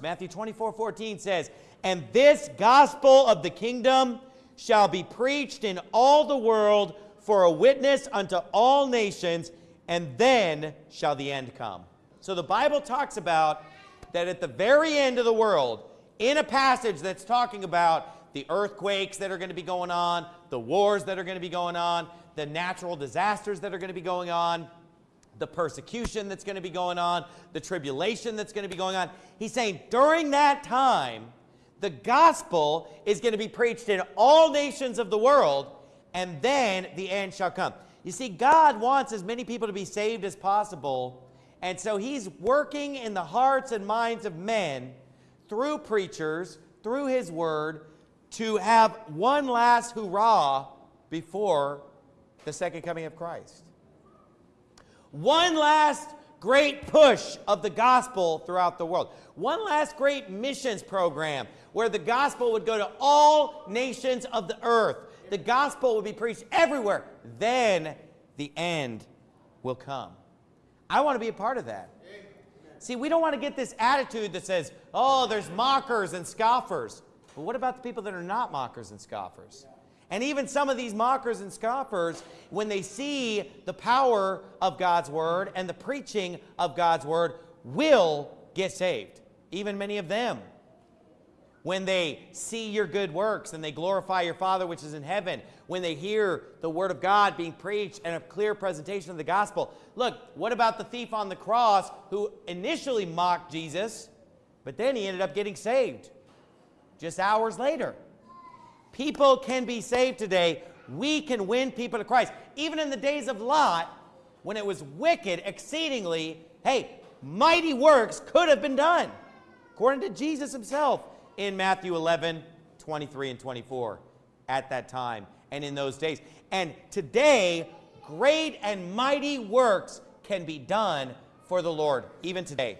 Matthew 24, 14 says, And this gospel of the kingdom shall be preached in all the world for a witness unto all nations, and then shall the end come. So the Bible talks about that at the very end of the world, in a passage that's talking about the earthquakes that are going to be going on, the wars that are going to be going on, the natural disasters that are going to be going on, the persecution that's going to be going on, the tribulation that's going to be going on. He's saying during that time, the gospel is going to be preached in all nations of the world, and then the end shall come. You see, God wants as many people to be saved as possible, and so he's working in the hearts and minds of men through preachers, through his word, to have one last hurrah before the second coming of Christ. One last great push of the gospel throughout the world. One last great missions program where the gospel would go to all nations of the earth. The gospel would be preached everywhere. Then the end will come. I want to be a part of that. See, we don't want to get this attitude that says, oh, there's mockers and scoffers. But what about the people that are not mockers and scoffers? And even some of these mockers and scoffers, when they see the power of God's word and the preaching of God's word, will get saved. Even many of them. When they see your good works and they glorify your Father which is in heaven, when they hear the word of God being preached and a clear presentation of the gospel. Look, what about the thief on the cross who initially mocked Jesus, but then he ended up getting saved just hours later? People can be saved today. We can win people to Christ. Even in the days of Lot, when it was wicked exceedingly, hey, mighty works could have been done. According to Jesus himself in Matthew 11, 23 and 24 at that time and in those days. And today, great and mighty works can be done for the Lord, even today.